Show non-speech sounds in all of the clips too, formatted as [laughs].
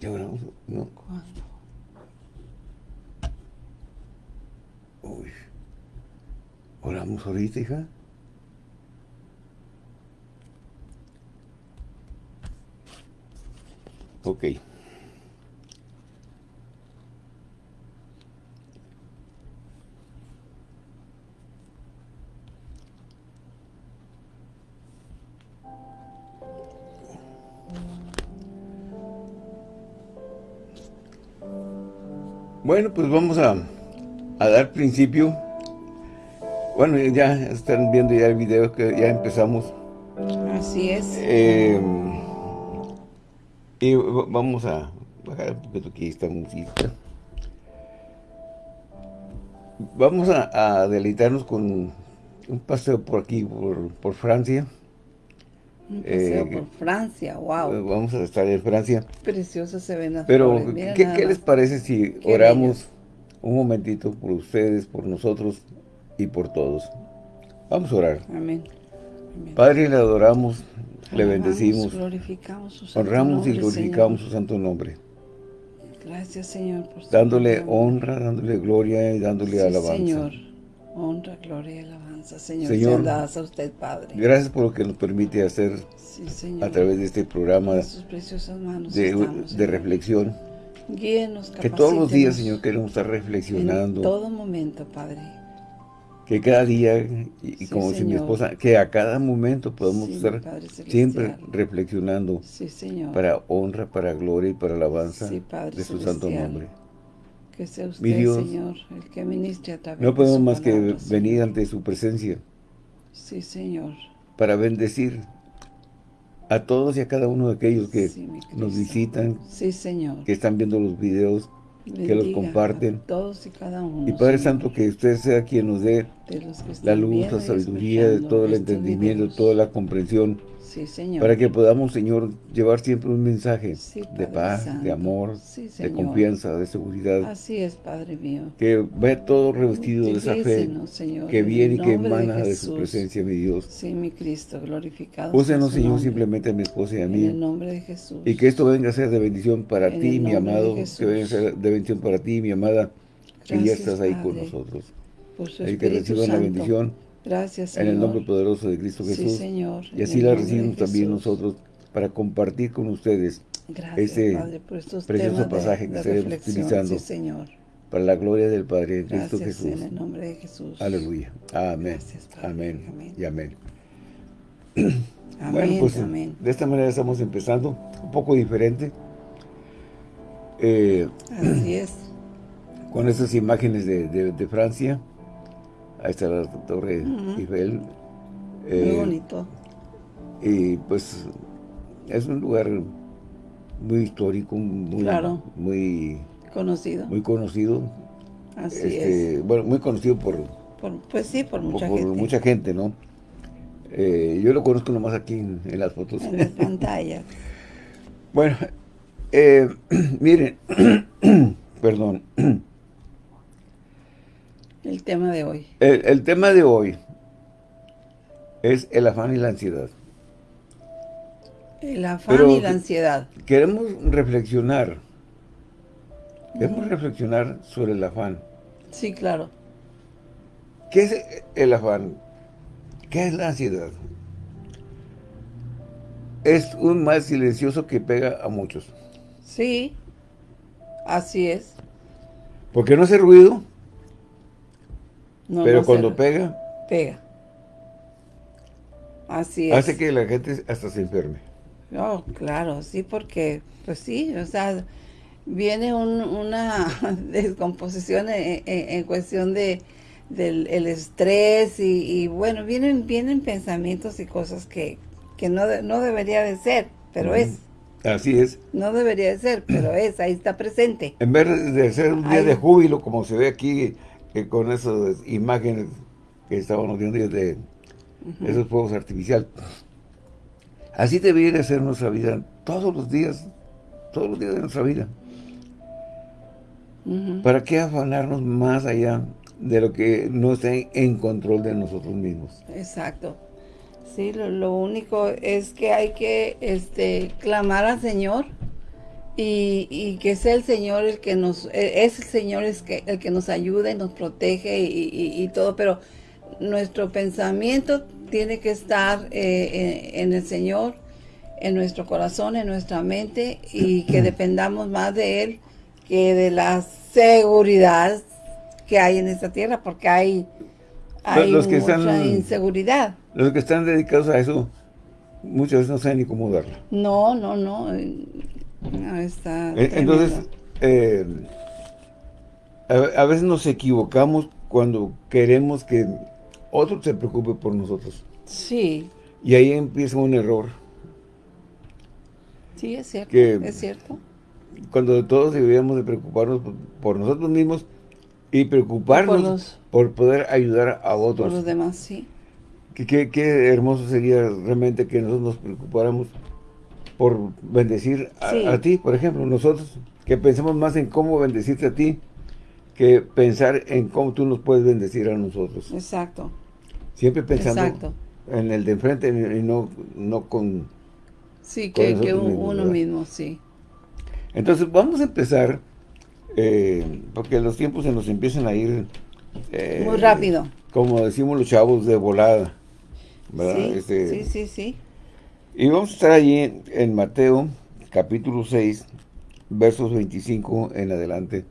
¿Ya oramos? No. ¿Cuándo? Uy. ¿Oramos ahorita, hija? Ok. Bueno, pues vamos a, a dar principio. Bueno, ya están viendo ya el video que ya empezamos. Así es. Eh, y vamos a bajar un poquito aquí esta música. Vamos a, a deleitarnos con un paseo por aquí, por, por Francia. Un paseo eh, por Francia, wow. Eh, Vamos a estar en Francia. Preciosos se ven las Pero, flores, ¿qué, les parece si Qué oramos un momentito por ustedes, por nosotros y por todos? Vamos a orar. Amén. Amén. Padre, le adoramos, le bendecimos, glorificamos su santo honramos y nombre, glorificamos Señor. su santo nombre, Gracias, Señor, por dándole honra, dándole gloria y dándole Sí, alabanza. Señor. Honra, gloria y alabanza, Señor. Señor. Dadas a usted, Padre. Gracias por lo que nos permite hacer Sí, Señor. a través de este programa En de, estamos, de Señor. reflexión, Guíenos, que todos los días, Señor, queremos estar En reflexionando, todo momento, Padre. que cada día, y, Sí, como dice mi Señor. esposa, que a cada momento Sí, mi estar siempre reflexionando Sí, Señor. para honra, para gloria y para alabanza de su santo nombre. Que sea usted, Mi Dios, Señor, el que ministre a través No de podemos más que Señor. venir ante su presencia Sí, Señor. para bendecir a todos y a cada uno de aquellos que Sí, nos visitan, Sí, Señor. que están viendo los videos, que los comparten. a todos y cada uno. Y Padre Señor, Santo, que usted sea quien nos dé la luz, la sabiduría, todo el entendimiento, toda la comprensión, Sí, Señor. para que podamos, Señor, llevar siempre un mensaje Sí, de paz, Santo. de amor, Sí, de confianza, de seguridad, Así es, Padre mío. que ve todo revestido de esa fe Señor, que en viene y el que de emana de, su presencia, mi Dios. Sí, mi Cristo, glorificado. Úsenos, Señor, nombre. simplemente a mi esposa y a En mí. el nombre de Jesús. Y que esto venga a ser de bendición para En ti, el mi amado, que venga a ser de bendición para ti, mi amada, que ya estás ahí con nosotros. Por su Y que Espíritu reciban la Santo. bendición Gracias, en Señor. el nombre poderoso de Cristo Sí, Jesús. Señor. Y en así la recibimos también nosotros para compartir con ustedes Gracias, ese Padre, por estos precioso de- pasaje que estaremos utilizando. Sí, Señor. para la gloria del Padre en Cristo Gracias Jesús. en el nombre de Jesús. Aleluya. Amén. Gracias, Padre. Amén. Amén. Y amén. [clears throat] Amén, bueno, pues amén. de esta manera estamos empezando, un poco diferente, eh, Así es. [clears throat] con estas imágenes de, de- de Francia. Ahí está la Torre Eiffel. Muy Eh, bonito. Y pues es un lugar muy histórico, muy, Claro. muy, Conocido. muy conocido. Así Este, es. Bueno, muy conocido por, Por- pues sí, por mucha por gente. mucha gente, ¿no? Eh, yo lo conozco nomás aquí en, en las fotos. En la pantalla. [laughs] Bueno, eh, [clears throat] miren, [clears throat] perdón, [clears throat] El tema de hoy. el, el tema de hoy es el afán y la ansiedad. El afán Pero y la ansiedad. Queremos reflexionar, queremos reflexionar sobre el afán. Sí, claro. ¿Qué es el afán? ¿Qué es la ansiedad? Es un mal silencioso que pega a muchos. Sí. Así es. Porque no hace ruido, No, pero no cuando pega, pega. Así es. hace que la gente hasta se enferme. Oh, claro, sí, porque, pues sí, o sea, viene un- una [laughs] descomposición en, en- en cuestión de del el estrés y, y, bueno, vienen vienen pensamientos y cosas que, que no, de- no debería de ser, pero es, Así es. no debería de ser, pero es, ahí está presente. En vez de ser un día de júbilo, como se ve aquí, eh, con esas imágenes que estábamos viendo de esos fuegos artificiales. Así debería de ser nuestra vida todos los días, todos los días de nuestra vida. ¿Para qué afanarnos más allá de lo que no está en control de nosotros mismos? Exacto. Sí, lo, lo único es que hay que este, clamar al Señor y, y, que sea el Señor el que nos, e, es el Señor es que, el que nos ayuda y nos protege y, y todo, pero nuestro pensamiento tiene que estar eh, en, el Señor, en nuestro corazón, en nuestra mente y que dependamos más de Él que de la seguridad que hay en esta tierra, porque hay, hay los que mucha están, inseguridad. Los que están dedicados a eso, muchas veces no saben ni cómo darlo. No, no, no. No está Eh, Entonces, eh, a, a veces nos equivocamos cuando queremos que otro se preocupe por nosotros. Sí, Y ahí empieza un error. sí, es cierto, Que- es cierto. Cuando todos deberíamos de preocuparnos por, por nosotros mismos y preocuparnos Por por, poder ayudar a Por otros. los demás, sí. Qué hermoso sería realmente que nosotros nos preocupáramos por bendecir a, Sí. a ti, por ejemplo, nosotros, que pensemos más en cómo bendecirte a ti, que pensar en cómo tú nos puedes bendecir a nosotros. Exacto, Siempre pensando exacto. en el de enfrente y no, no con... Sí, Con que, que nosotros un- mismos, uno ¿verdad? mismo, sí. Entonces vamos a empezar, eh, porque los tiempos se nos empiezan a ir... eh, Muy rápido. Como decimos los chavos, de volada. ¿verdad? Sí, Este, sí, sí, sí. Y vamos a estar allí en, Mateo, capítulo 6, versos 25 en adelante.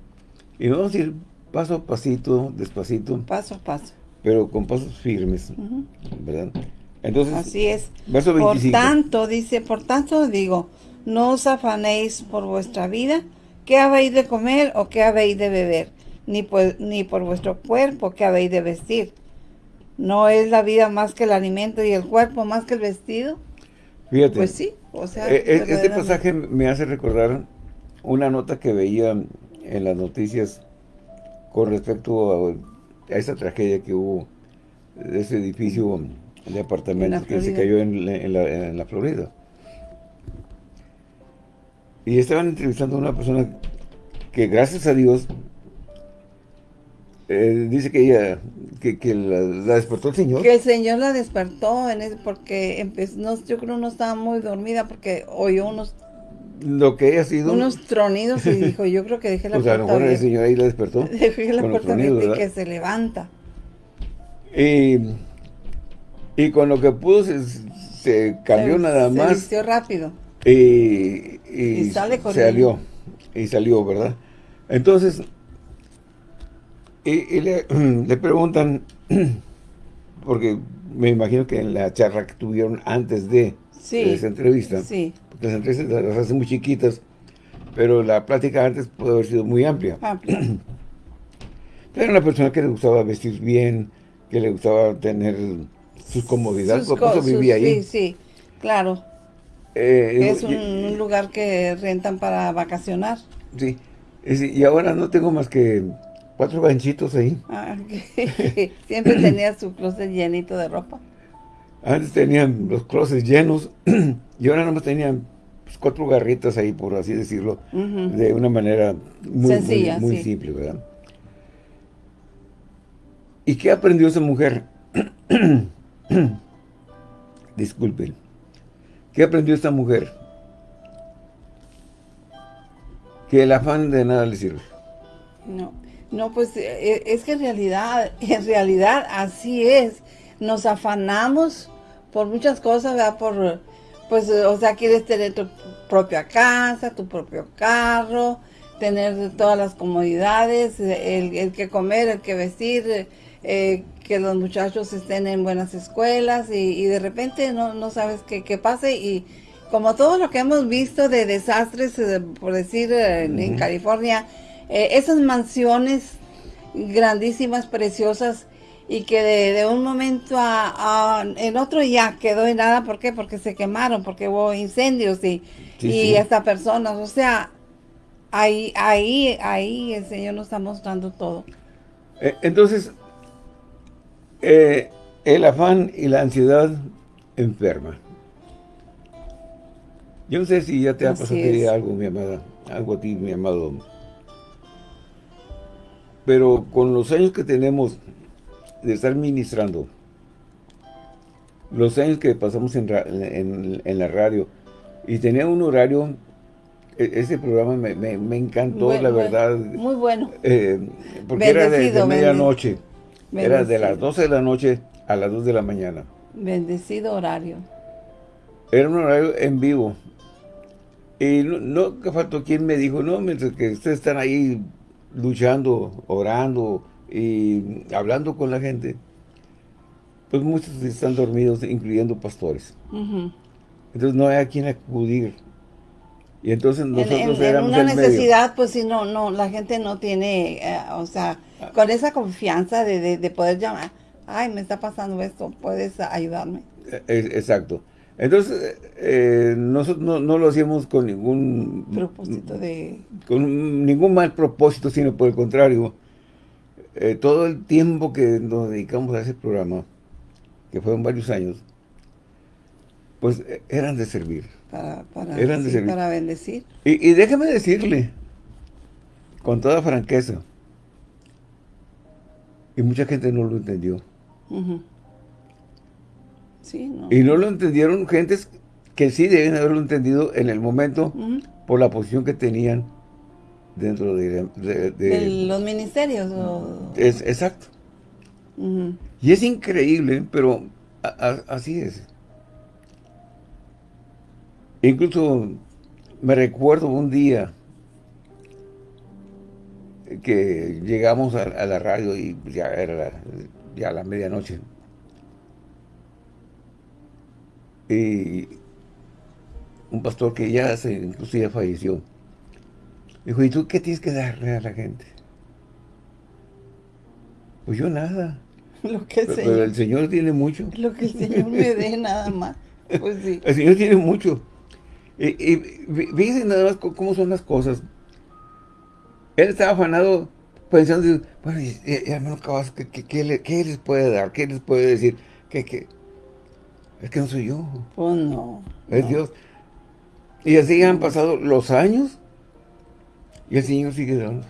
Y vamos a ir paso a pasito, despacito, Paso a paso. pero con pasos firmes. ¿verdad? Entonces, Así es. verso Por 25. tanto, dice, por tanto digo, no os afanéis por vuestra vida, qué habéis de comer o qué habéis de beber, ni por, ni por vuestro cuerpo, qué habéis de vestir. ¿No es la vida más que el alimento y el cuerpo más que el vestido? Fíjate, Pues sí, o sea, eh, eh, este pasaje me hace recordar una nota que veía en las noticias con respecto a, a esa tragedia que hubo de ese edificio de apartamentos que se cayó en, la- en la, en la Florida. Y estaban entrevistando a una persona que gracias a Dios eh, dice que ella, que, que la, la despertó el Señor. Que el Señor la despertó en ese- porque empezó, no, yo creo no estaba muy dormida porque oyó unos, Lo que haya sido, unos tronidos y dijo, yo creo que dejé la [laughs] pues a lo puerta mejor el abierta. Señor ahí la despertó. [laughs] Dejé la puerta tronidos, y que se levanta. Y, y con lo que pudo se, se cambió Se- nada se más vistió rápido. y, y, Y sale corriendo. salió, y salió, ¿verdad? Entonces, y, y le, [clears throat] le preguntan, [clears throat] porque me imagino que en la charla que tuvieron antes de, Sí. de esa entrevista, Sí, porque las entrevistas las hacen muy chiquitas, pero la plática antes puede haber sido muy amplia. amplio. [clears throat] Era una persona que le gustaba vestir bien, que le gustaba tener sus comodidades, Sus por eso vivía sus- ahí. Sí, sí, claro. Eh, Es un, lugar que rentan para vacacionar. sí, y ahora no tengo más que cuatro ganchitos ahí. Ah, [laughs] Siempre tenía su closet llenito de ropa. Antes tenían los closets llenos [clears throat] y ahora nomás tenían pues, cuatro garritas ahí, por así decirlo, de una manera muy, Sencilla, muy, muy sí. simple, ¿verdad? ¿Y qué aprendió esa mujer? [clears throat] Disculpen. ¿Qué aprendió esta mujer? Que el afán de nada le sirve. No, no, pues eh, es que en realidad, [laughs] en realidad así es. Nos afanamos por muchas cosas, ¿verdad? Por, pues, o sea, quieres tener tu propia casa, tu propio carro, tener todas las comodidades, el, el que comer, el que vestir, eh, que los muchachos estén en buenas escuelas y, y de repente no, no sabes qué, qué pase y como todo lo que hemos visto de desastres, eh, por decir, eh, en California, eh, esas mansiones grandísimas, preciosas, y que de, de un momento a, a- en otro ya quedó en nada, ¿por qué? Porque se quemaron, porque hubo incendios y, Sí, y sí. hasta personas, o sea, ahí, ahí, ahí el Señor nos está mostrando todo. Eh, Entonces, eh, el afán y la ansiedad enferma. Yo no sé si ya te ha pasado algo, mi amada, algo a ti, mi amado. Pero con los años que tenemos de estar ministrando, los años que pasamos en, ra- en- en la radio, y tenía un horario e, ese programa me, me, encantó, la verdad. Muy bueno. Eh, porque era de, medianoche. Era de las 12 de la noche a las 2 de la mañana. Bendecido horario. Era un horario en vivo. Y no, no faltó quien me dijo, no, mientras que ustedes están ahí luchando, orando y hablando con la gente, pues muchos están dormidos, incluyendo pastores. Entonces no hay a quien acudir. Y entonces nosotros en, en una necesidad, pues si no, no, la gente no tiene, eh, o sea, con esa confianza de, de, poder llamar, ay, me está pasando esto, puedes ayudarme. E, exacto. Entonces, eh, nosotros no, no, lo hacíamos con ningún... Propósito de... Con ningún mal propósito, sino por el contrario. Eh, todo el tiempo que nos dedicamos a ese programa, que fueron varios años, pues eh, eran de servir. Para, para, eran de servir. para bendecir. Y, y déjame decirle, con toda franqueza, y mucha gente no lo entendió. Y no lo entendieron gentes que sí deben haberlo entendido en el momento por la posición que tenían dentro de, los ministerios. Es, exacto. Y es increíble, pero así es. Incluso me recuerdo un día que llegamos a, la radio y ya era ya la medianoche. Y un pastor que ya se, incluso ya falleció, dijo, ¿y tú qué tienes que darle a la gente? Pues yo nada. [laughs] Lo que el pero, Señor, el Señor tiene mucho. [laughs] Lo que el Señor me dé nada más. Pues sí. El Señor tiene mucho. Y, y fíjense nada más cómo son las cosas. Él estaba afanado pensando, bueno, y, hermano Cabas, ¿qué, qué, les puede dar? ¿Qué les puede decir? ¿Qué, Es que no soy yo. Pues no. Es Dios. Y así han pasado los años y el Señor sigue dando.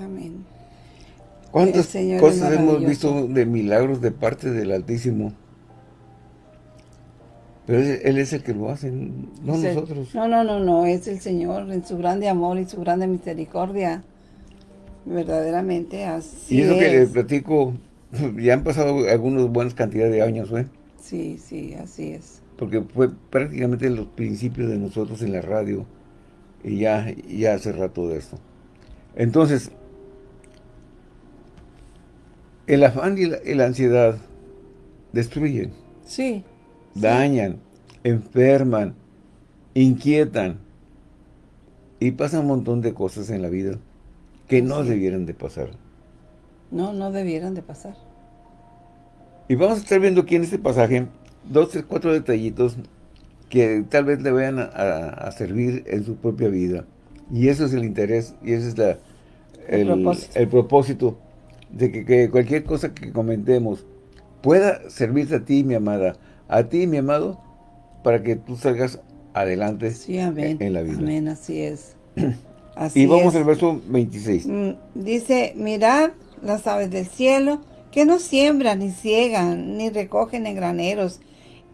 Amén. ¿Cuántas cosas hemos visto de milagros de parte del Altísimo? Pero Él es el que lo hace, no nosotros. No, no, no, no, es el Señor en su grande amor y su grande misericordia. Verdaderamente así Y eso que le platico, [laughs] ya han pasado algunas buenas cantidades de años, ¿eh? Sí, sí, así es. Porque fue prácticamente los principios de nosotros en la radio y ya, ya hace rato de esto. Entonces, el afán y la ansiedad destruyen. Sí dañan, enferman, inquietan y pasan un montón de cosas en la vida que no debieran de pasar. No, no debieran de pasar. Y vamos a estar viendo aquí en este pasaje dos, tres, cuatro detallitos que tal vez le vayan a, servir en su propia vida. Y eso es el interés y ese es la, el, propósito. de que, que, cualquier cosa que comentemos pueda servirte a ti, mi amada, a ti, mi amado, para que tú salgas adelante en la vida. Amén, así es. [clears throat] y vamos al verso 26. Mm, dice, mirad las aves del cielo, que no siembran, ni ciegan, ni recogen en graneros,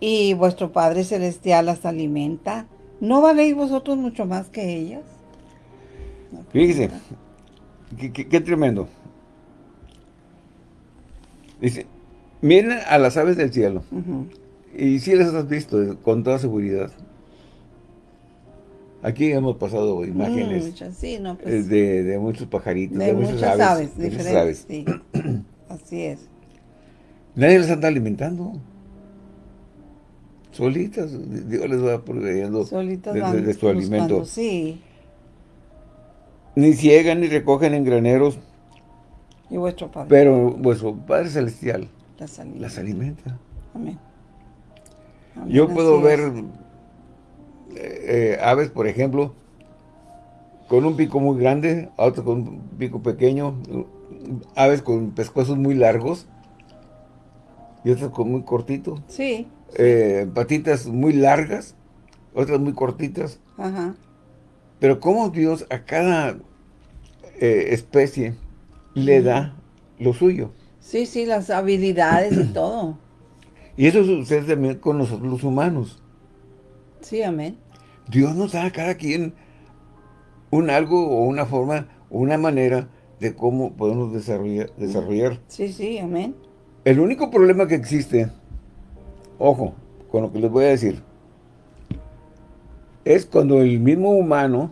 y vuestro Padre Celestial las alimenta. ¿No valéis vosotros mucho más que ellas? Fíjese, qué, tremendo. Dice, miren a las aves del cielo. Y si las has visto con toda seguridad. Aquí hemos pasado imágenes pues, de, muchos pajaritos, de, muchas, aves. diferentes, Sí. [clears throat] Así es. Nadie las anda alimentando. Solitas, Dios les va proveyendo Solitas de, su alimento. Sí. Ni ciegan ni recogen en graneros. Y vuestro Padre. Pero vuestro Padre Celestial las alimenta. Amén. Yo puedo ver eh, eh, aves, por ejemplo, con un pico muy grande, otros con un pico pequeño, aves con pescuezos muy largos y otras con muy cortito. Sí. Eh, patitas muy largas, otras muy cortitas. Ajá. Pero cómo Dios a cada especie le da lo suyo. Sí, sí, las habilidades y [clears throat] todo. Y eso sucede también con nosotros los humanos. Sí, amén. Dios nos da a cada quien un algo o una forma, una manera de cómo podemos desarrollar. desarrollar. Sí, sí, amén. El único problema que existe, ojo, con lo que les voy a decir, es cuando el mismo humano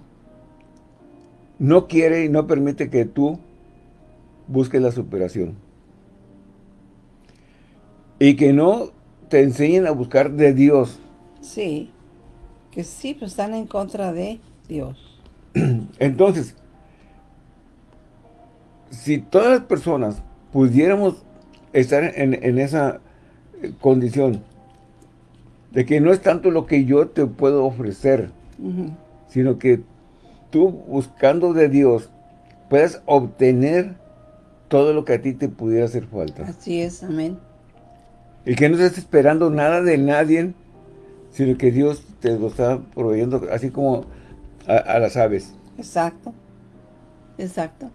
no quiere y no permite que tú busques la superación. Y que no te enseñen a buscar de Dios. Sí, que sí, pues están en contra de Dios. [clears throat] Entonces, si todas las personas pudiéramos estar en, esa eh, condición de que no es tanto lo que yo te puedo ofrecer, sino que tú buscando de Dios puedas obtener todo lo que a ti te pudiera hacer falta. Así es, amén. Y que no estés esperando nada de nadie, sino que Dios te lo está proveyendo así como a las aves. Exacto, exacto.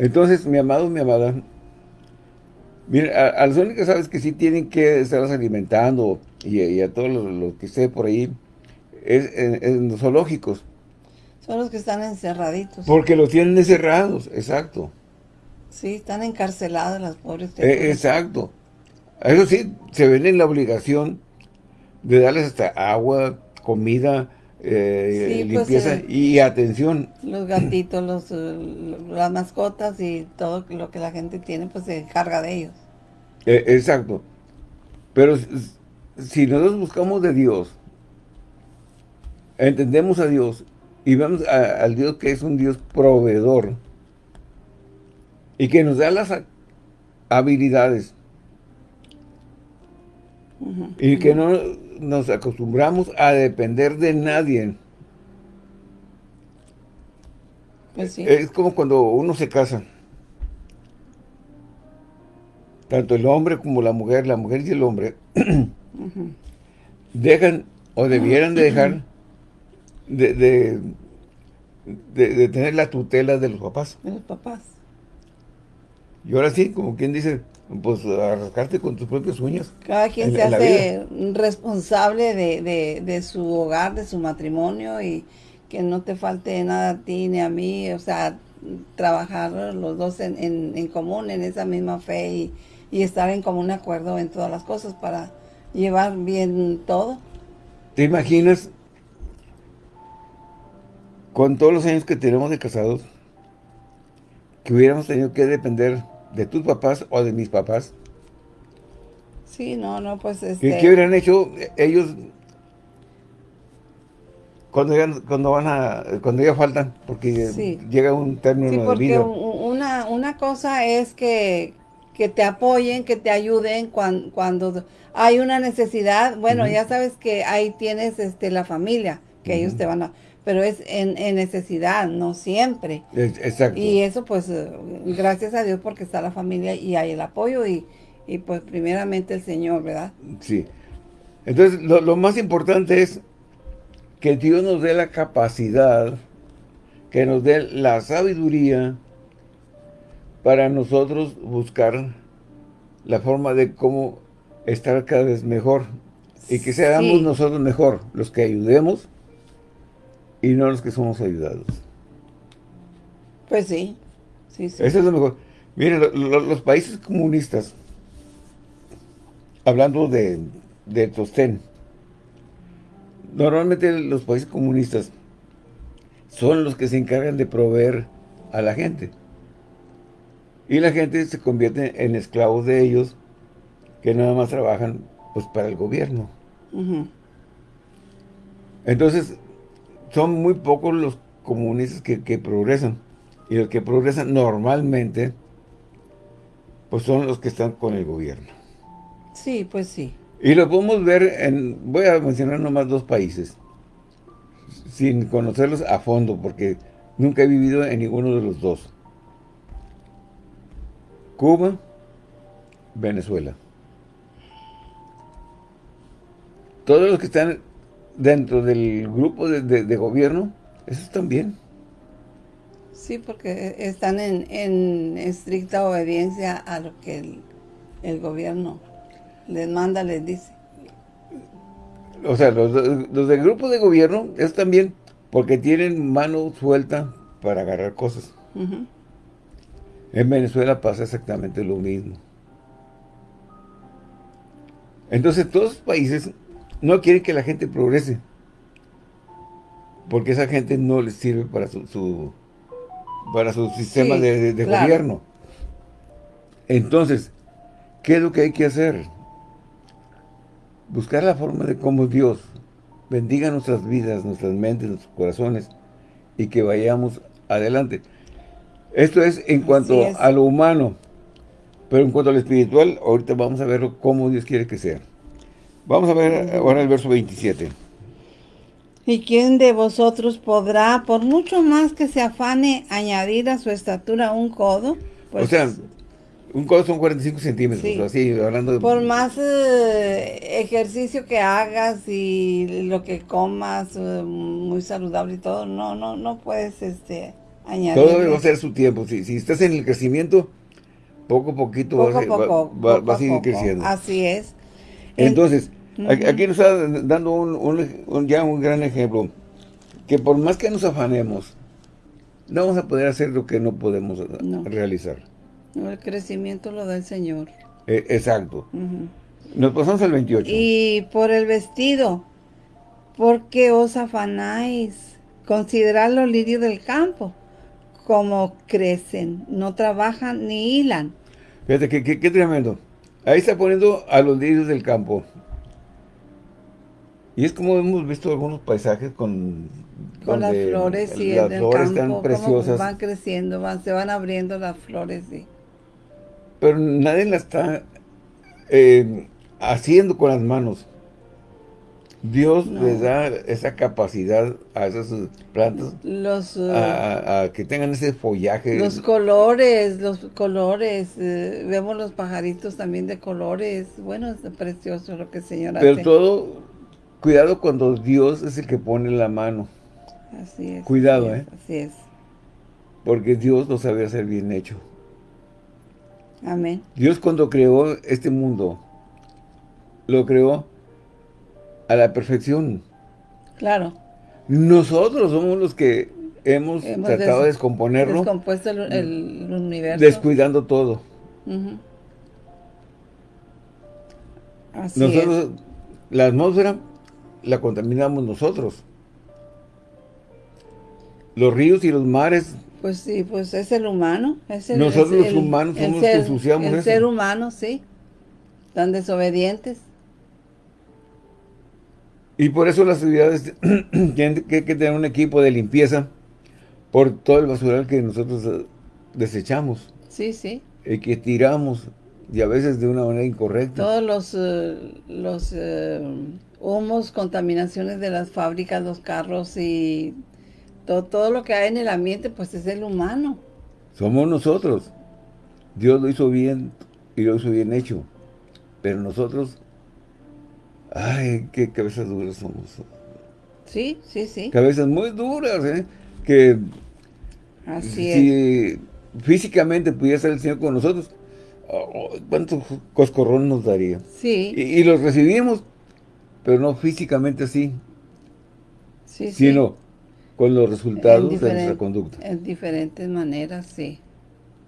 Entonces, mi amado, mi amada, mira, a, las únicas aves que sí tienen que estarlas alimentando y, a todos los, que esté por ahí, es en, los zoológicos. Son los que están encerraditos. Porque los tienen encerrados, exacto. Sí, están encarceladas las pobres. Eh, exacto. Eso sí, se ven en la obligación de darles hasta agua, comida, eh, pues, limpieza eh, y atención. Los gatitos, los, eh, las mascotas y todo lo que la gente tiene, pues se encarga de ellos. exacto. Pero si nosotros buscamos de Dios, entendemos a Dios y vemos al Dios que es un Dios proveedor y que nos da las habilidades y que no nos acostumbramos a depender de nadie. Pues es como cuando uno se casa. Tanto el hombre como la mujer, la mujer y el hombre, dejan o debieran de dejar de, de, de, tener la tutela de los papás. De los papás. Y ahora sí, como quien dice, pues arrancarte con tus propias uñas. Cada quien se hace responsable de, su hogar, de su matrimonio y que no te falte nada a ti ni a mí, o sea, trabajar los dos en, común, en esa misma fe y, y, estar en común acuerdo en todas las cosas para llevar bien todo. ¿Te imaginas con todos los años que tenemos de casados que hubiéramos tenido que depender de tus papás o de mis papás. Sí, no, no, pues este... ¿Qué, hubieran hecho ellos cuando, cuando van a, cuando ya faltan? Porque llega un término sí, porque de vida. Una, una cosa es que, que te apoyen, que te ayuden cuando, cuando hay una necesidad. Bueno, ya sabes que ahí tienes este la familia, que ellos te van a pero es en, necesidad, no siempre. Exacto. Y eso pues eh, gracias a Dios porque está la familia y hay el apoyo y, pues primeramente el Señor, ¿verdad? Sí. Entonces lo, más importante es que Dios nos dé la capacidad, que nos dé la sabiduría para nosotros buscar la forma de cómo estar cada vez mejor y que seamos nosotros mejor los que ayudemos y no los que somos ayudados. Pues sí, sí, sí. Eso es lo mejor. Miren, los países comunistas, hablando de, de Tostén, normalmente los países comunistas son los que se encargan de proveer a la gente. Y la gente se convierte en esclavos de ellos, que nada más trabajan pues para el gobierno. Entonces, son muy pocos los comunistas que, progresan. Y los que progresan normalmente, pues son los que están con el gobierno. Sí, pues sí. Y lo podemos ver en, voy a mencionar nomás dos países, sin conocerlos a fondo, porque nunca he vivido en ninguno de los dos. Cuba, Venezuela. Todos los que están dentro del grupo de, gobierno, eso también. Sí, porque están en, estricta obediencia a lo que el, gobierno les manda, les dice. o sea, los, los del grupo de gobierno es también porque tienen mano suelta para agarrar cosas. En Venezuela pasa exactamente lo mismo. Entonces todos los países no quieren que la gente progrese. Porque esa gente no les sirve para su, para su sistema de, gobierno. Entonces, ¿qué es lo que hay que hacer? Buscar la forma de cómo Dios bendiga nuestras vidas, nuestras mentes, nuestros corazones y que vayamos adelante. Esto es en cuanto a lo humano, pero en cuanto a lo espiritual, ahorita vamos a ver cómo Dios quiere que sea. Vamos a ver ahora el verso 27. ¿Y quién de vosotros podrá, por mucho más que se afane, añadir a su estatura un codo? Pues, o sea, un codo son 45 centímetros, así, hablando de... Por más eh, ejercicio que hagas y lo que comas, eh, muy saludable y todo, no, no, no puedes este, añadir. Todo debe ser su tiempo. Si, si estás en el crecimiento, poco a poquito vas, a ir creciendo. Así es. Entonces, aquí nos está dando un, ya un gran ejemplo, que por más que nos afanemos, no vamos a poder hacer lo que no podemos realizar. El crecimiento lo da el Señor. E, exacto. Nos pasamos al 28. Y por el vestido, ¿por qué os afanáis? Considerad los lirios del campo, como crecen, no trabajan ni hilan. Fíjate, qué, tremendo. Ahí está poniendo a los lirios del campo. Y es como hemos visto algunos paisajes con... Con las flores y las flores están preciosas. van creciendo, van, se van abriendo las flores, sí pero nadie la está eh, haciendo con las manos. Dios les da esa capacidad a esas plantas los, uh, a, que tengan ese follaje. Los colores, los colores. Eh, vemos los pajaritos también de colores. Bueno, es precioso lo que el Señor Pero todo, cuidado cuando Dios es el que pone la mano. Así es. Cuidado, ¿eh? Así es. Porque Dios lo sabe hacer bien hecho. Amén. Dios cuando creó este mundo, lo creó a la perfección. Claro. Nosotros somos los que hemos, tratado de descomponerlo. Descompuesto el, universo. Descuidando todo. Así nosotros, la atmósfera la contaminamos nosotros. Los ríos y los mares pues sí, pues es el humano. Es el, Nosotros los humanos somos los que ensuciamos el ser humano, sí. Tan desobedientes. Y por eso las ciudades [clears throat] tienen que, tener un equipo de limpieza por todo el basural que nosotros eh, desechamos. Sí, sí. Y que tiramos, y a veces de una manera incorrecta. Todos los, eh, los eh, humos, contaminaciones de las fábricas, los carros y todo, lo que hay en el ambiente, pues es el humano. Somos nosotros. Dios lo hizo bien y lo hizo bien hecho. Pero nosotros, ay, qué cabezas duras somos. Sí, sí, sí. Cabezas muy duras, ¿eh? Que Así si físicamente pudiera estar el Señor con nosotros, oh, ¿cuántos coscorrón nos daría? Sí. Y, los recibimos, pero no físicamente así. Sí, sino con los resultados de nuestra conducta. En diferentes maneras, sí.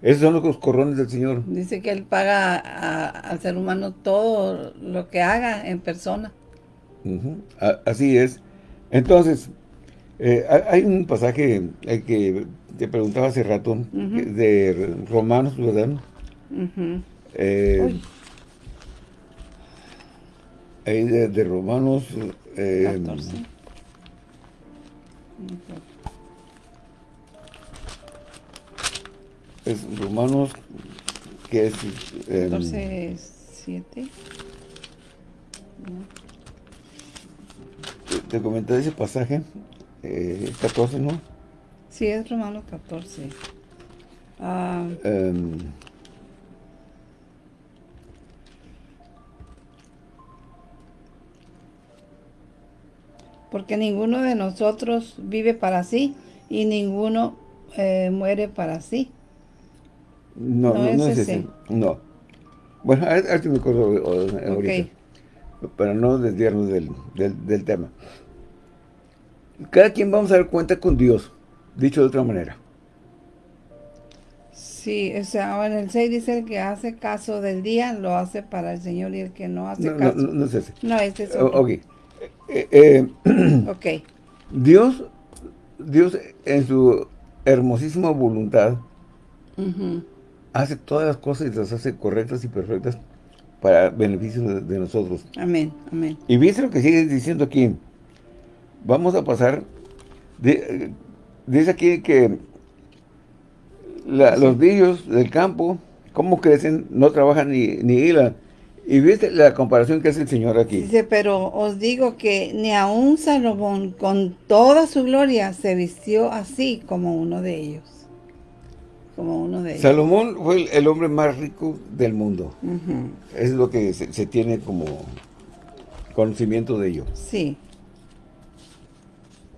Esos son los corrones del Señor. Dice que Él paga al ser humano todo lo que haga en persona. así es. Entonces, eh, hay un pasaje eh, que te preguntaba hace rato, de Romanos, ¿verdad? Eh, ahí de, Romanos... 14. Es Romanos, que es... 14, 7. Te, comenté ese pasaje, eh, 14, ¿no? Sí, es Romanos 14. Ah, em, porque ninguno de nosotros vive para sí y ninguno eh, muere para sí. No, no, es, ese. No. Bueno, a ver me acuerdo ahorita. para no desviarnos del, del tema. Cada quien vamos a dar cuenta con Dios, dicho de otra manera. Sí, o sea, en el 6 dice que hace caso del día, lo hace para el Señor y el que no hace caso. No, no, es ese. No, ese es otro. Ok. Eh, eh, [clears throat] ok. Dios, Dios en su hermosísima voluntad hace todas las cosas y las hace correctas y perfectas para beneficio de, nosotros. Amén, amén. Y viste lo que sigue diciendo aquí. Vamos a pasar, dice aquí que los niños del campo, cómo crecen, no trabajan ni, ni hilan. Y viste la comparación que hace el Señor aquí. Dice, pero os digo que ni aun Salomón con toda su gloria se vistió así como uno de ellos. Como uno de ellos. Salomón fue el, hombre más rico del mundo. Es lo que se, se, tiene como conocimiento de ello. Sí.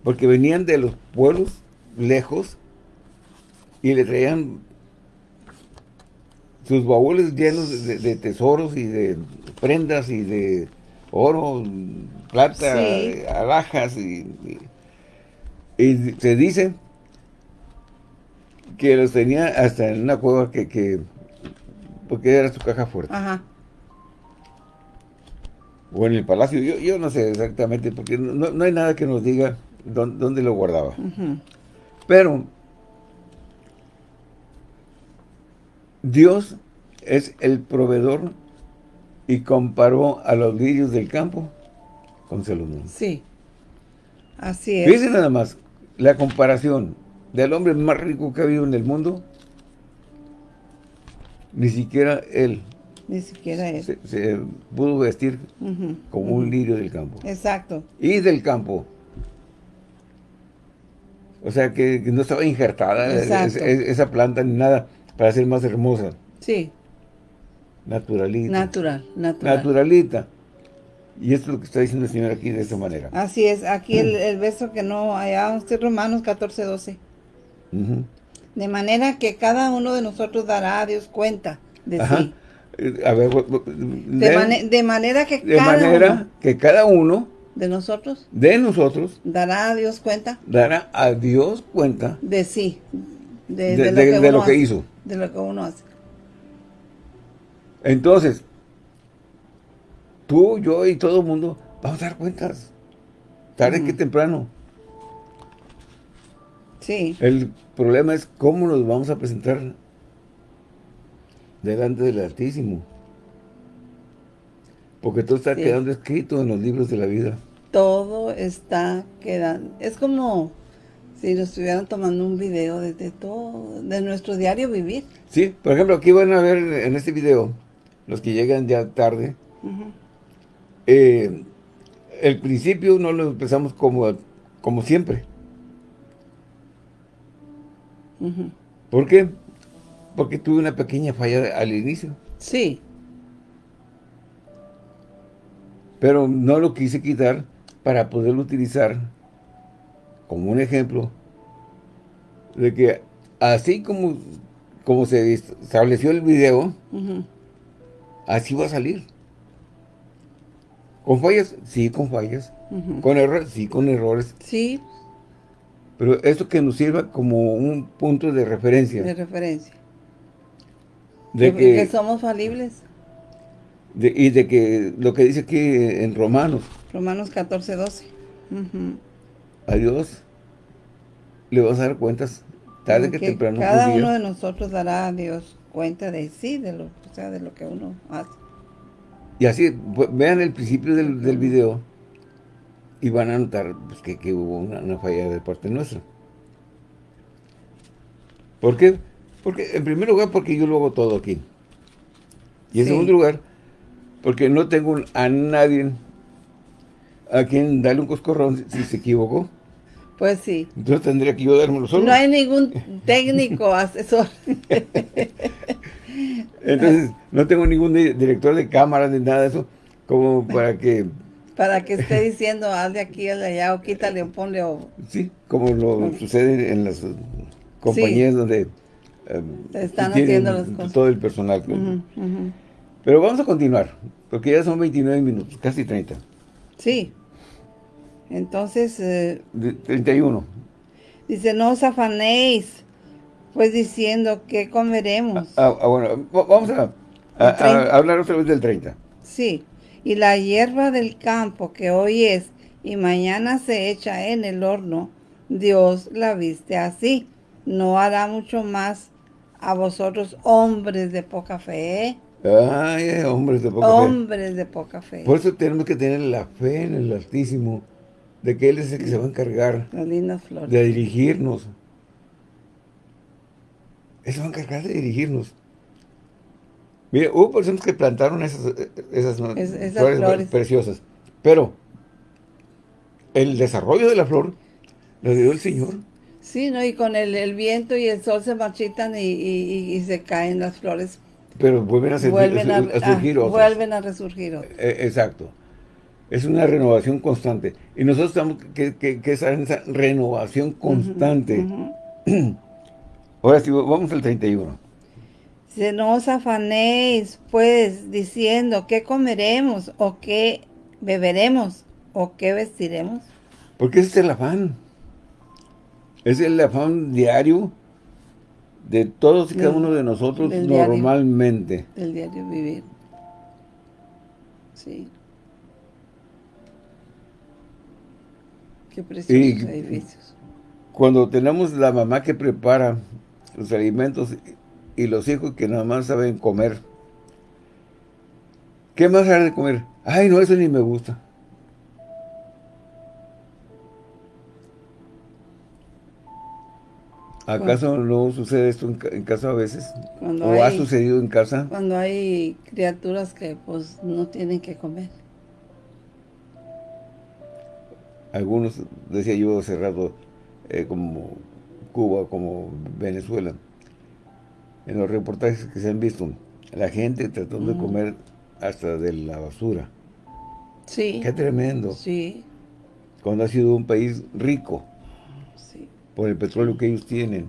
Porque venían de los pueblos lejos y le traían sus baúles llenos de, tesoros y de prendas y de oro, plata, alhajas y, se dice que los tenía hasta en una cueva que, porque era su caja fuerte. Ajá. O en el palacio, yo, no sé exactamente, porque no, hay nada que nos diga dónde, lo guardaba. Pero Dios es el proveedor y comparó a los lirios del campo con Salomón. Sí, así es. Fíjense nada más, la comparación del hombre más rico que ha habido en el mundo, ni siquiera él. Ni siquiera él. Se, pudo vestir como un lirio del campo. Exacto. Y del campo. O sea, que, no estaba injertada esa planta ni nada para ser más hermosa. Sí. Naturalita. Natural, natural. Naturalita. Y esto es lo que está diciendo el Señor aquí de esta manera. Así es. Aquí el, el verso que no allá es Romanos 14, 12. De manera que cada uno de nosotros dará a Dios cuenta de sí. Eh, a ver, de, de, manera que de manera que cada uno de nosotros de nosotros dará a Dios cuenta dará a Dios cuenta de sí de, lo, que, hizo. De lo que uno hace. Entonces, tú, yo y todo el mundo vamos a dar cuentas. Tarde que temprano. Sí. El problema es cómo nos vamos a presentar delante del Altísimo. Porque todo está quedando escrito en los libros de la vida. Todo está quedando. Es como si nos estuvieran tomando un video de, todo, de nuestro diario vivir. Sí, por ejemplo, aquí van a ver en este video, los que llegan ya tarde, eh, el principio no lo empezamos como, como siempre. ¿Por qué? Porque tuve una pequeña falla al inicio. Sí. Pero no lo quise quitar para poderlo utilizar como un ejemplo de que así como, como se estableció el video, así va a salir. ¿Con fallas? Sí, con fallas. ¿Con errores? Sí, con errores. Sí. Pero esto que nos sirva como un punto de referencia. De referencia. De, que, somos falibles. y de que lo que dice aquí en Romanos. Romanos 14, 12 a Dios le vas a dar cuentas tarde que temprano. Cada uno de nosotros dará a Dios cuenta de sí, de lo, o sea, de lo que uno hace. Y así, vean el principio del, del, video y van a notar pues, que, hubo una, falla de parte nuestra. ¿Por qué? Porque, en primer lugar, porque yo lo hago todo aquí. Y en segundo lugar, porque no tengo a nadie a quien darle un coscorrón si se equivocó. Pues sí. Entonces tendría que yo dármelo solo. No hay ningún técnico asesor. [laughs] Entonces, no tengo ningún director de cámara ni nada de eso, como para que... Para que esté [laughs] diciendo, haz de aquí, haz de allá, o quítale o ponle o... Sí, como lo sucede en las compañías donde... Em, Están haciendo las cosas. Todo el personal. Pero vamos a continuar, porque ya son 29 minutos, casi 30. Sí. Entonces... Eh, 31. Dice, no os afanéis, pues diciendo, ¿qué comeremos? Ah, ah, bueno, vamos a, hablar otra vez del 30. Sí. Y la hierba del campo que hoy es y mañana se echa en el horno, Dios la viste así. No hará mucho más a vosotros, hombres de poca fe. Ay, hombres de poca fe. Hombres de poca fe. Por eso tenemos que tener la fe en el Altísimo, de que Él es el que se va a encargar de dirigirnos. Él se va a encargar de dirigirnos. Mire, hubo personas que plantaron esas, esas, flores, preciosas, pero el desarrollo de la flor lo dio el Señor. Sí, ¿no? Y con el, viento y el sol se marchitan y, se caen las flores. Pero vuelven a, vuelven a, surgir otras. Vuelven a resurgir otras. Eh, exacto. Es una renovación constante. Y nosotros estamos que, que, que esa, esa renovación constante. [clears throat] Ahora sí, vamos al 31. Si no os afanéis, pues, diciendo, ¿qué comeremos? ¿O qué beberemos? ¿O qué vestiremos? Porque ese es el afán. Es el afán diario de todos y cada uno de nosotros normalmente. el diario vivir. Sí. Qué preciosos edificios. Cuando tenemos la mamá que prepara los alimentos y los hijos que nada más saben comer. ¿Qué más hay de comer? Ay, no, eso ni me gusta. ¿Acaso no sucede esto en, casa a veces? ¿O ha sucedido en casa? Cuando hay criaturas que pues no tienen que comer. Algunos, decía yo hace rato, eh, como Cuba, como Venezuela, en los reportajes que se han visto, la gente tratando de comer hasta de la basura. Sí. Qué tremendo. Sí. Cuando ha sido un país rico por el petróleo que ellos tienen.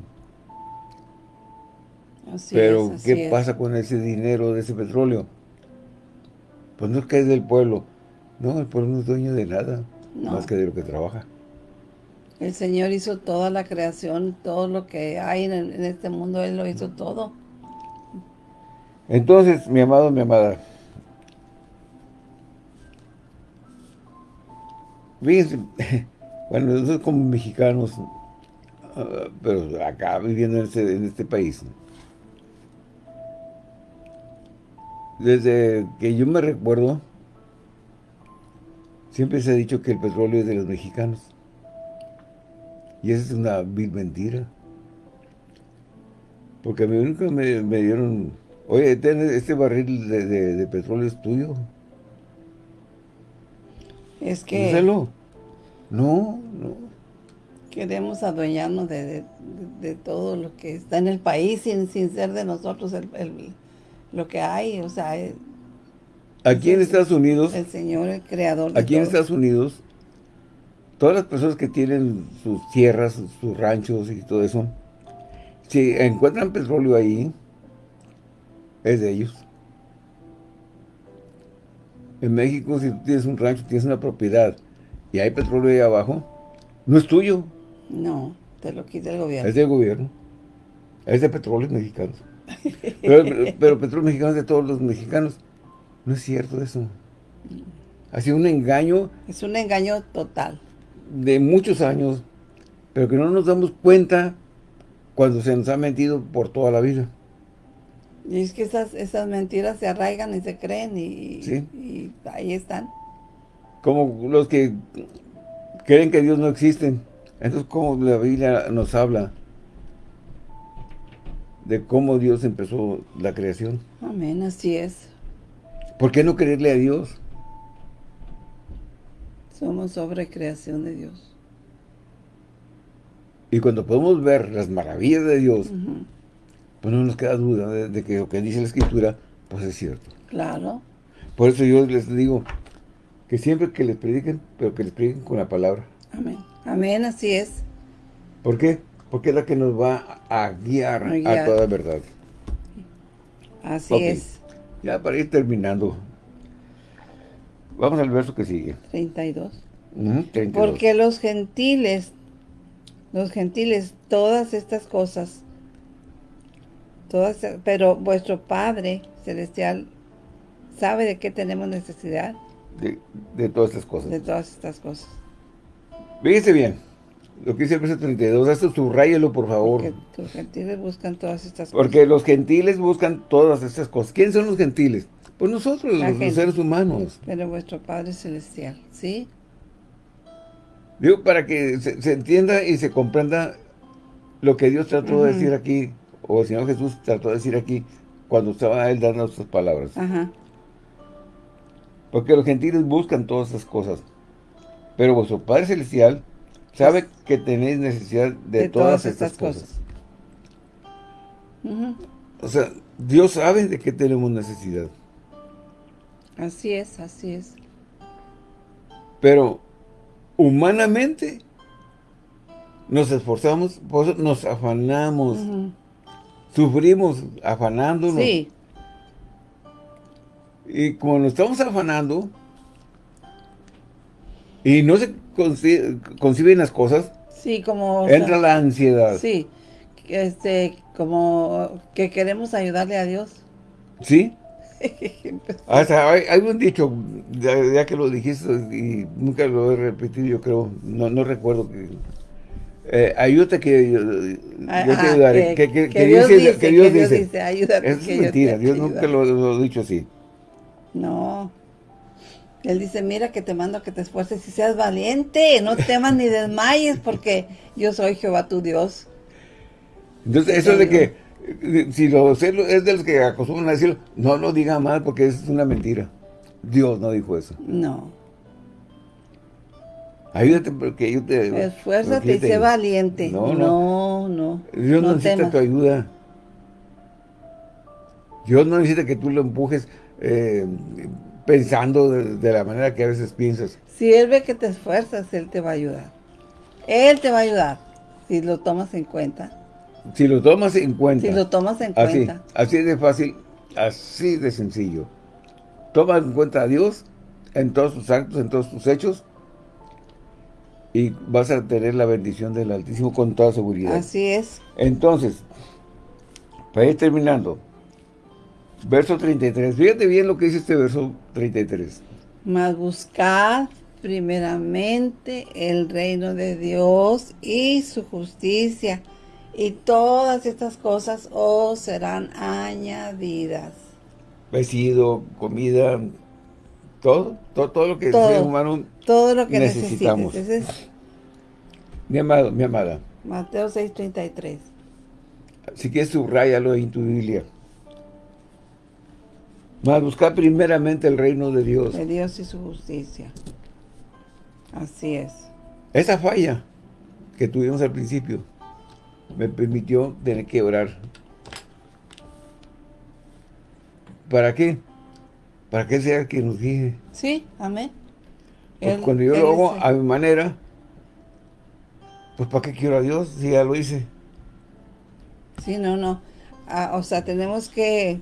Pero, ¿qué pasa con ese dinero de ese petróleo? Pues no es que es del pueblo. No, el pueblo no es dueño de nada, más que de lo que trabaja. El Señor hizo toda la creación, todo lo que hay en, este mundo, Él lo hizo todo. Entonces, mi amado, mi amada, fíjense, [laughs] bueno, nosotros como mexicanos, pero acá viviendo en este, en este país. Desde que yo me recuerdo, siempre se ha dicho que el petróleo es de los mexicanos. Y esa es una vil mentira. Porque a mí nunca me, dieron, oye, este barril de, petróleo es tuyo. Es que... No, no queremos adueñarnos de, todo lo que está en el país sin, sin ser de nosotros el, lo que hay, o sea... Eh, aquí en Estados Unidos... El Señor, el Creador de Aquí en Estados Unidos, todas las personas que tienen sus tierras, sus ranchos y todo eso, si encuentran petróleo ahí, es de ellos. En México, si tú tienes un rancho, tienes una propiedad y hay petróleo ahí abajo, no es tuyo. No, te lo quita el gobierno. Es del gobierno. Es de petróleos mexicanos. pero, pero, petróleos mexicanos de todos los mexicanos. No es cierto eso. Ha sido un engaño. Es un engaño total. De muchos años, pero que no nos damos cuenta cuando se nos ha mentido por toda la vida. Y es que esas, esas mentiras se arraigan y se creen y, y ahí están. Como los que creen que Dios no existe. Entonces, ¿cómo la Biblia nos habla de cómo Dios empezó la creación? Amén, así es. ¿Por qué no creerle a Dios? Somos sobre creación de Dios. Y cuando podemos ver las maravillas de Dios, pues no nos queda duda de, de, que lo que dice la Escritura, pues es cierto. Claro. Por eso yo les digo que siempre que les prediquen, pero que les prediquen con la palabra. Amén. Amén, así es. ¿Por qué? Porque es la que nos va a guiar a, toda verdad. Así es. Ya para ir terminando. Vamos al verso que sigue. 32. Ujú, 32. Porque los gentiles, los gentiles, todas estas cosas, todas, pero vuestro Padre Celestial sabe de qué tenemos necesidad De, de todas estas cosas. de todas estas cosas. Fíjense bien. Lo que dice el verso 32. Esto subrayelo, por favor. Que los gentiles buscan todas estas Porque los gentiles buscan todas estas cosas. ¿Quiénes son los gentiles? Pues nosotros, los, seres humanos. Pero vuestro Padre Celestial, ¿sí? Digo, para que se, se entienda y se comprenda lo que Dios trató de decir aquí, o el Señor Jesús trató de decir aquí, cuando estaba Él dando estas palabras. Ajá. Porque los gentiles buscan todas esas cosas. Pero vuestro Padre Celestial sabe que tenéis necesidad de, De todas, todas estas estas cosas. O sea, Dios sabe de qué tenemos necesidad. Así es, así es. Pero humanamente nos esforzamos, por eso nos afanamos, sufrimos afanándonos. Sí, Y como nos estamos afanando y no se conci- conciben las cosas, sí, como... o sea, entra la ansiedad. Sí, este, como que queremos ayudarle a Dios. ¿Sí? Hasta hay, hay un dicho, ya, ya que lo dijiste y nunca lo he repetido, yo creo, no, no recuerdo que... Eh, ayúdate que yo, yo te ayudaré. que, Que, que- que que Dios dice- que Dios dice. dice, ayúdate. Eso que es yo mentira, te Dios nunca ayudaré". lo, lo ha dicho así. No. Él dice, mira que te mando a que te esfuerces y seas valiente, no temas ni desmayes porque yo soy Jehová tu Dios. Entonces, eso de que, si lo es de los que acostumbran a decirlo, no lo diga mal porque es una mentira. Dios no dijo eso. No. Ayúdate porque yo te... Esfuérzate y sé valiente. No, No, no. no. Dios no, no necesita temas. tu ayuda. Dios no necesita que tú lo empujes eh, pensando de, de la manera que a veces piensas. Si Él ve que te esfuerzas, Él te va a ayudar. Él te va a ayudar si lo tomas en cuenta. Si lo tomas en cuenta. Si lo tomas en así, cuenta. así de fácil, así de sencillo. Toma en cuenta a Dios en todos tus actos, en todos tus hechos y vas a tener la bendición del Altísimo con toda seguridad. Así es. Entonces, para ir terminando, verso 33. Fíjate bien lo que dice este verso 33. Mas buscad primeramente el reino de Dios y su justicia, y todas estas cosas os serán añadidas. Vestido, comida, todo, todo, todo lo que Todo. el ser humano, Todo lo que Necesitamos. necesites. Ese es mi amado, mi amada, Mateo 6:33. si quieres subrayalo en tu Biblia. Mas buscar primeramente el reino de Dios. De Dios y su justicia. Así es. Esa falla que tuvimos al principio me permitió tener que orar. ¿Para qué? Para que Él sea el que nos guíe. Sí, amén. Él- cuando yo lo hago a mi manera, pues ¿para qué quiero a Dios si ya lo hice? Sí, no, no. Ah, o sea, tenemos que,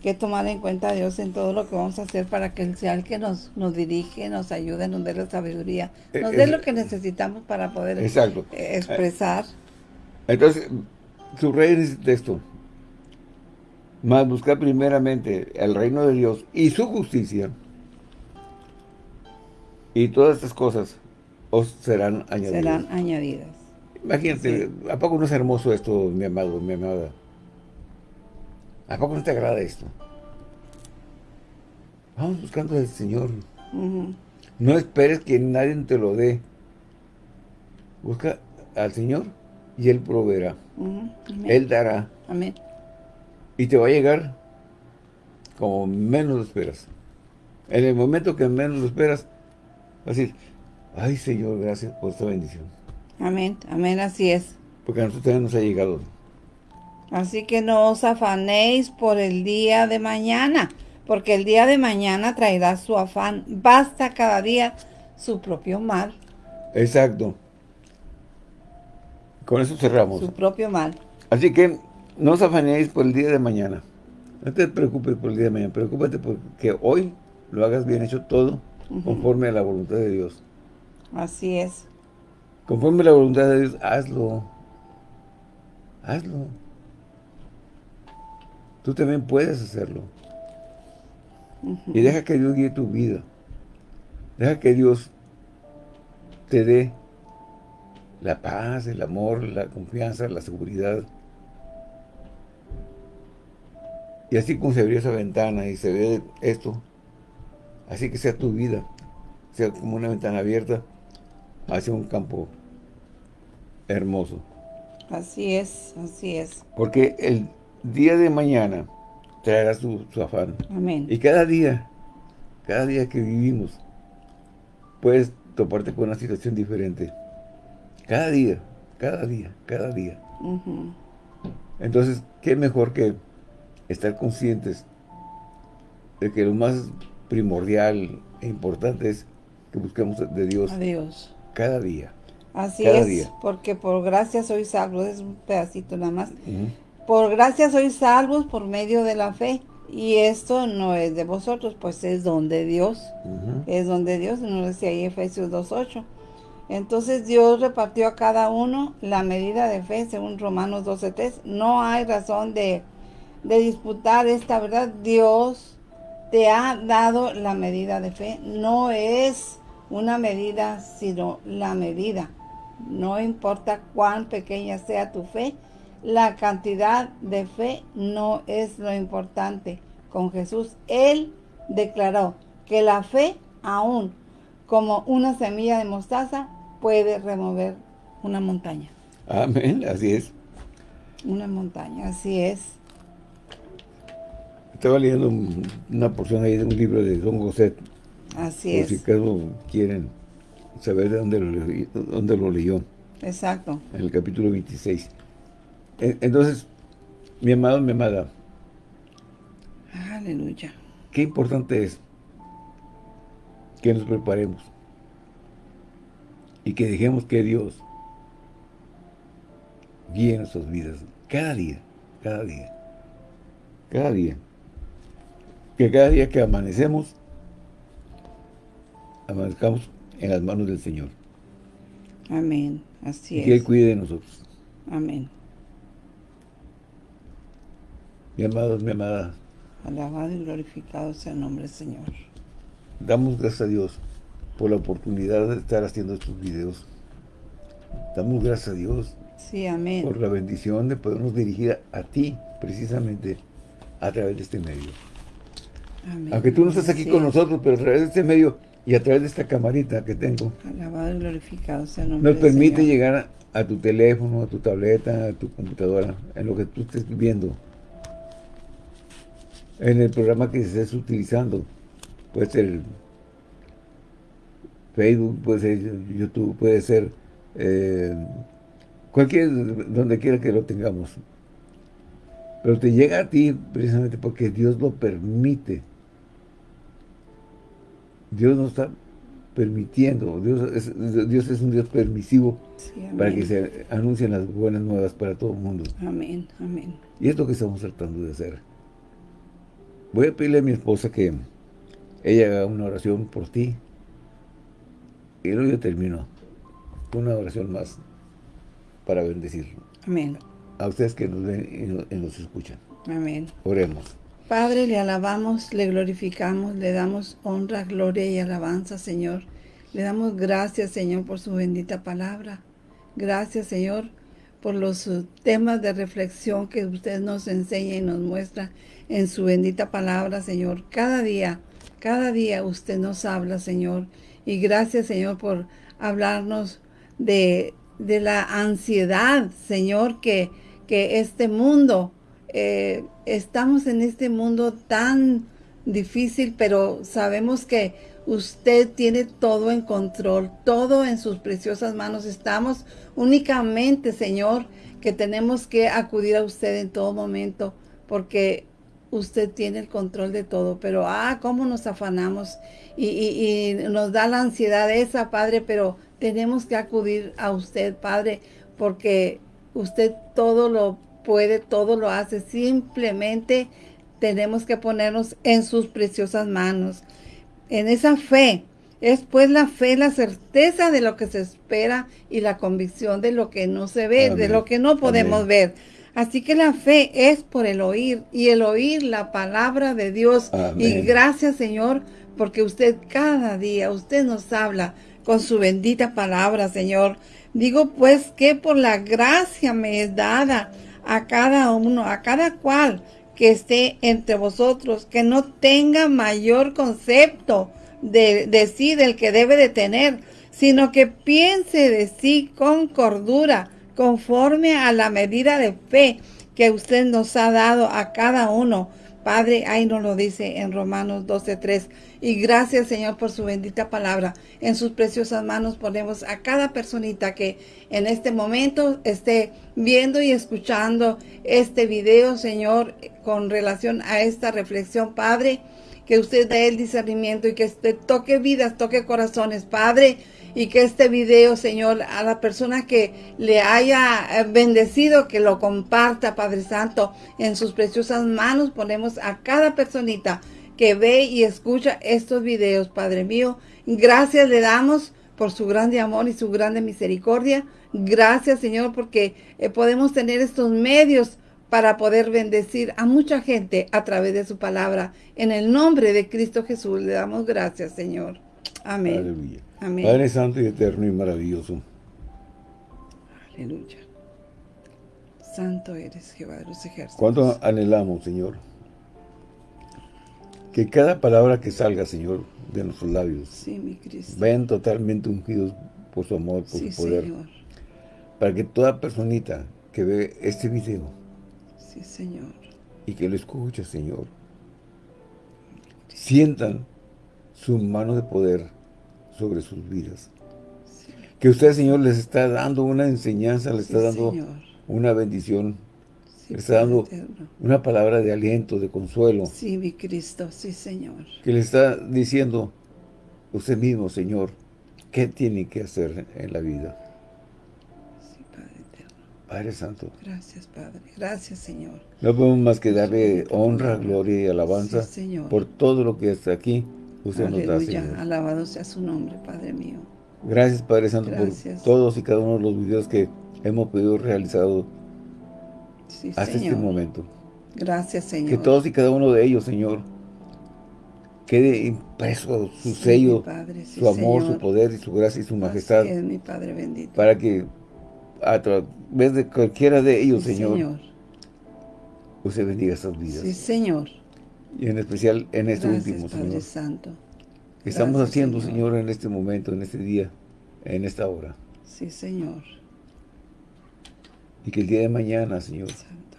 que tomar en cuenta a Dios en todo lo que vamos a hacer para que Él sea el que nos, nos dirige, nos ayude, nos dé la sabiduría, Eh, nos dé lo que necesitamos para poder Exacto. eh, expresar. Entonces, subrayen ese texto. Más buscar primeramente el reino de Dios y su justicia. Y todas estas cosas os serán añadidas. serán añadidas. Imagínate, ¿a poco no es hermoso esto, mi amado, mi amada? ¿A poco no te agrada esto? Vamos buscando al Señor. No esperes que nadie te lo dé. Busca al Señor y Él proveerá. Él dará. Amén. Y te va a llegar como menos lo esperas. En el momento que menos lo esperas, vas a decir, ay Señor, gracias por esta bendición. Amén. Amén. Así es. Porque a nosotros también nos ha llegado. Así que no os afanéis por el día de mañana, porque el día de mañana traerá su afán. Basta cada día su propio mal, Exacto. Con eso cerramos. su propio mal. Así que no os afanéis por el día de mañana. No te preocupes por el día de mañana, preocúpate porque hoy lo hagas bien hecho todo conforme a la voluntad de Dios. Así es. Conforme a la voluntad de Dios, hazlo. Hazlo. Tú también puedes hacerlo. Y deja que Dios guíe tu vida. Deja que Dios te dé la paz, el amor, la confianza, la seguridad. Y así como se abrió esa ventana y se ve esto, así que sea tu vida, sea como una ventana abierta hacia un campo hermoso. Así es, así es. Porque el día de mañana traerá su, afán. Amén. Y cada día, cada día que vivimos, puedes toparte con una situación diferente. Cada día, cada día, cada día. Entonces, ¿qué mejor que estar conscientes de que lo más primordial e importante es que busquemos de Dios. Dios. Cada día. Así es, porque por gracia soy salvo, es un pedacito nada más. Por gracia soy salvos por medio de la fe. Y esto no es de vosotros, pues es donde Dios. Es donde Dios, nos decía ahí Efesios 2.8. Entonces Dios repartió a cada uno la medida de fe según Romanos 12.3. No hay razón de, de disputar esta verdad. Dios te ha dado la medida de fe. No es una medida, sino la medida. No importa cuán pequeña sea tu fe, la cantidad de fe no es lo importante. Con Jesús, Él declaró que la fe, aún como una semilla de mostaza, puede remover una montaña. Amén, así es. Una montaña, así es. Estaba leyendo una porción ahí de un libro de Don Gosset. Así es. si acaso quieren saber de dónde lo, dónde lo leyó. Exacto. En el capítulo 26. Entonces, mi amado, mi amada. Aleluya. Qué importante es que nos preparemos y que dejemos que Dios guíe nuestras vidas cada día, cada día, cada día. Que cada día que amanecemos, amanezcamos en las manos del Señor. Amén, así y que Él cuide de nosotros. Amén. Mi amado, mi amada. Alabado y glorificado sea el nombre del Señor. Damos gracias a Dios por la oportunidad de estar haciendo estos videos. Damos gracias a Dios sí, amén. por la bendición de podernos dirigir a ti, precisamente, a través de este medio. Amén. Aunque tú no estás aquí con nosotros, pero a través de este medio y a través de esta camarita que tengo. Alabado y glorificado sea el nombre Nos permite llegar a tu teléfono, a tu tableta, a tu computadora, en lo que tú estés viendo en el programa que estés utilizando. Puede ser Facebook, puede ser YouTube, puede ser eh, cualquier, donde quiera que lo tengamos. Pero te llega a ti precisamente porque Dios lo permite. Dios no está permitiendo. Dios es, Dios es un Dios permisivo para que se anuncien las buenas nuevas para todo el mundo. Amén, amén. Y es lo que estamos tratando de hacer. Voy a pedirle a mi esposa que ella haga una oración por ti. Y luego yo termino una oración más para bendecir. Amén. A ustedes que nos ven y nos escuchan. Amén. Oremos. Padre, le alabamos, le glorificamos, le damos honra, gloria y alabanza, Señor. Le damos gracias, Señor, por su bendita palabra. Gracias, Señor, por los temas de reflexión que usted nos enseña y nos muestra en su bendita palabra, Señor. Cada día, cada día usted nos habla, Señor. Y gracias, Señor, por hablarnos de, la ansiedad, Señor, que, que este mundo, eh, estamos en este mundo tan difícil, pero sabemos que usted tiene todo en control, todo en sus preciosas manos. Estamos únicamente, Señor, que tenemos que acudir a usted en todo momento, porque usted tiene el control de todo, pero ah, cómo nos afanamos y, nos da la ansiedad esa, Padre, pero tenemos que acudir a usted, Padre, porque usted todo lo puede, todo lo hace, simplemente tenemos que ponernos en sus preciosas manos. En esa fe, es pues la fe, la certeza de lo que se espera y la convicción de lo que no se ve, de lo que no podemos Amén. ver. Así que la fe es por el oír y el oír la palabra de Dios. Y gracias Señor, porque usted cada día, usted nos habla con su bendita palabra, Señor. Digo pues que por la gracia me es dada a cada uno, a cada cual que esté entre vosotros, que no tenga mayor concepto de, de sí del que debe de tener, sino que piense de sí con cordura, conforme a la medida de fe que usted nos ha dado a cada uno. Padre, ahí nos lo dice en Romanos 12.3. Y gracias, Señor, por su bendita palabra. En sus preciosas manos ponemos a cada personita que en este momento esté viendo y escuchando este video, Señor, con relación a esta reflexión, Padre. Que usted dé el discernimiento y que usted toque vidas, toque corazones, Padre y que este video, Señor, a la persona que le haya eh, bendecido, que lo comparta, Padre Santo, en sus preciosas manos ponemos a cada personita que ve y escucha estos videos, Padre mío. Gracias le damos por su grande amor y su grande misericordia. Gracias, Señor, porque eh, podemos tener estos medios para poder bendecir a mucha gente a través de su palabra. En el nombre de Cristo Jesús le damos gracias, Señor. Amén. Amén. Padre Santo y Eterno y maravilloso. Aleluya. Santo eres Jehová de los ejércitos. ¿Cuánto anhelamos, Señor? Que cada palabra que salga, Señor, de nuestros labios, Sí, mi Cristo. vayan totalmente ungidos por su amor, por Sí, su poder. Señor. Para que toda personita que ve este video Sí, Señor. y que lo escuche, Señor, sientan su mano de poder sobre sus vidas. Sí, Que usted, Señor, les está dando una enseñanza, les sí, está dando Señor. una bendición, Sí, le está dando eterno. una palabra de aliento, de consuelo, Sí, mi Cristo. Sí, Señor. que le está diciendo usted mismo, Señor, qué tiene que hacer en la vida. Sí, Padre eterno. Padre Santo, Gracias, Padre. Gracias, Señor. no podemos más que darle honra, gloria y alabanza Sí, Señor. por todo lo que hasta aquí usted nos da, Aleluya. Señor. Alabado sea su nombre, Padre mío. Gracias, Padre Santo, Gracias. por todos y cada uno de los videos que hemos podido realizar Sí, hasta Señor. este momento. Gracias, Señor. Que todos y cada uno de ellos, Señor, quede impreso su Sí, sello, mi Padre, sí, su amor, Señor. su poder y su gracia y su majestad, es, mi Padre bendito. para que a través de cualquiera de ellos, Señor, usted bendiga estas vidas. Sí, Señor. Y en especial en este Gracias, último, Padre Señor. Santo. que estamos Gracias, haciendo, Señor. Señor, en este momento, en este día, en esta hora. Sí, Señor. Y que el día de mañana, Señor, Santo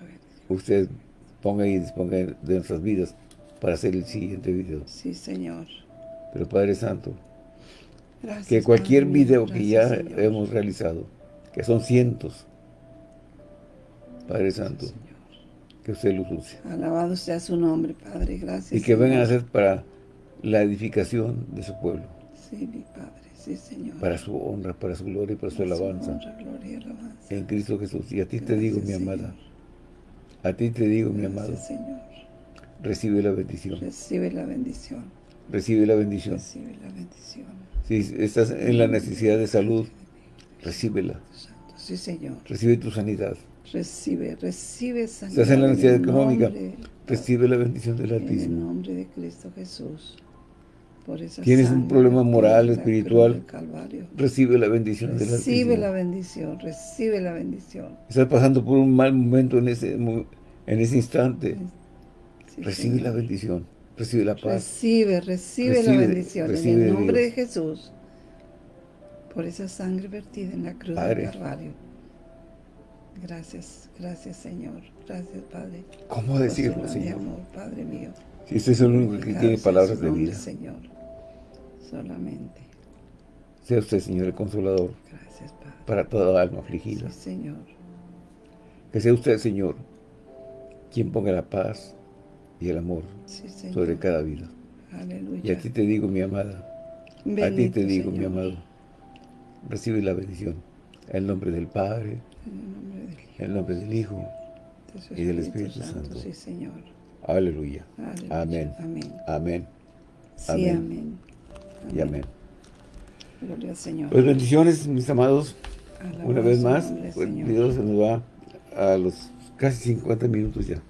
usted ponga y disponga de nuestras vidas para hacer el siguiente video. Sí, Señor. Pero Padre Santo, Gracias, que cualquier Padre video que ya Señor. hemos realizado, que son cientos, Padre Santo, Señor. Que usted los use. Alabado sea su nombre, Padre. Gracias. Y que vengan a ser para la edificación de su pueblo, Sí, mi Padre. Sí, Señor. para su honra, para su gloria y para su alabanza. honra, gloria y alabanza. En Cristo Jesús. Y a ti te digo, mi Gracias, amada, a ti te digo, mi amado, Gracias, Señor. recibe la bendición. Recibe la bendición. Recibe la bendición. Recibe la bendición. Si estás en la necesidad de salud, recíbela. Sí, Señor. Recibe tu sanidad. Recibe, recibe sanidad. Estás en la necesidad económica, nombre- recibe la bendición del En el Altísimo. nombre de Cristo Jesús. Por esa Tienes un problema moral, espiritual, del Calvario. Recibe la bendición del Recibe Altísimo. la bendición, recibe la bendición. Estás pasando por un mal momento en ese, en ese instante. Sí, Recibe la bendición. Recibe la paz. Recibe, recibe, Recibe- la bendición recibe en el nombre de Jesús. Por esa sangre vertida en la cruz Padre. del Calvario. Gracias, gracias Señor. Gracias Padre. ¿Cómo decirlo, Señor? amor, Padre mío. Si usted es el único que tiene palabras de vida. Señor. Solamente. Sea usted, Señor, el consolador Gracias, Padre. para toda alma afligida. Sí, Señor. Que sea usted, Señor, quien ponga la paz y el amor Sí, Señor. sobre cada vida. Aleluya. Y a ti te digo, mi amada, a ti Bendito te digo, mi amado, recibe la bendición. En el nombre del Padre, En el nombre del Hijo, el y del Espíritu Santo. Sí, Señor. Aleluya. Amén. Amén. Amén. Sí, Amén. amén. Y amén. Gloria al Señor. Pues bendiciones, mis amados. Una vez más, nombre, pues. Dios se nos va a los casi 50 minutos ya.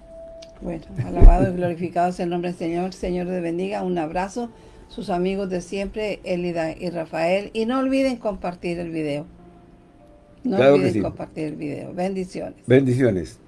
Bueno, alabado y glorificado sea el nombre del Señor. Señor te bendiga. Un abrazo. Sus amigos de siempre, Elida y Rafael. Y no olviden compartir el video. No Claro que olviden sí. compartir el video. Bendiciones. Bendiciones.